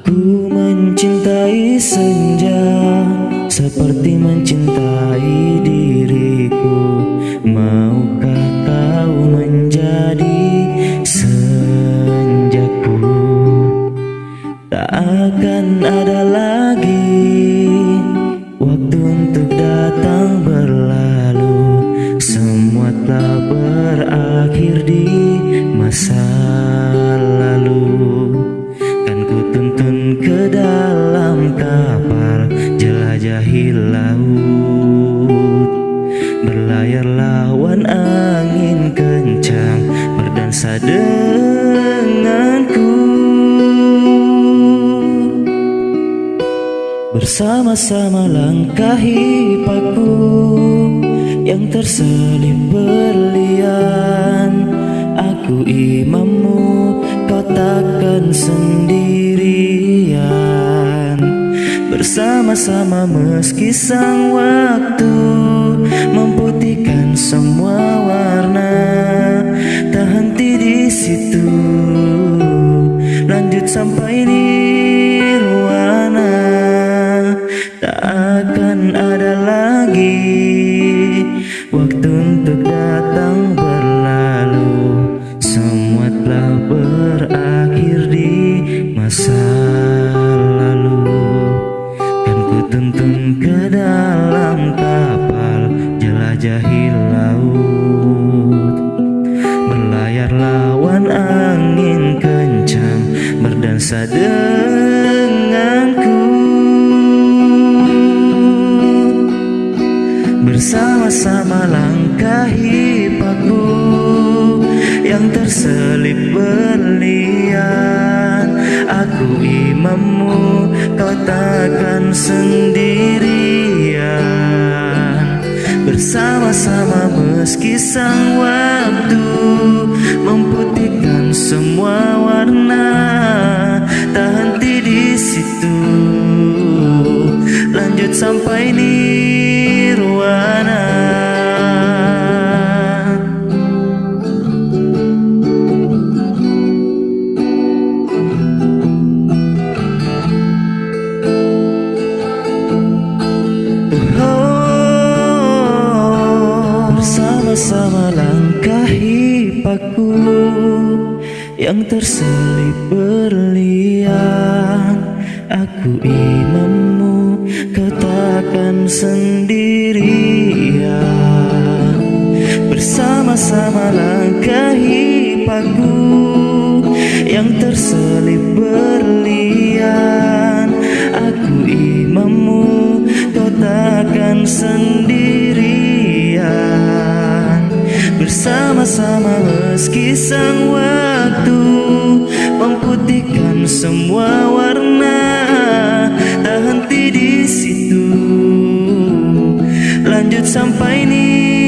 Aku mencintai senja seperti mencintai diriku. Maukah kau menjadi senjaku? Tak akan ada lagi waktu untuk datang berlalu. Semua telah berakhir di masa jelajahi laut. Berlayar lawan angin kencang berdansa denganku. Bersama-sama langkahi paku yang terselip berlian. Aku imammu kau takkan sendirian Bersama-sama meski sang waktu Memutihkan semua warna. Tak henti di situ Lanjut sampai nirwana Tak laut. Berlayar lawan angin kencang berdansa denganku. Bersama-sama langkahi paku yang terselip berlian. Aku imammu, kau takkan sendirian Bersama-sama meski sang waktu Memutihkan semua warna. Tak henti di situ. Lanjut sampai nirwana Bersama-sama langkahi paku Yang terselip berlian. Aku imammu Kau takkan sendirian. Bersama-sama langkahi paku Yang terselip berlian Bersama-sama meski sang waktu Memutihkan semua warna Tak henti di situ Lanjut sampai nirwana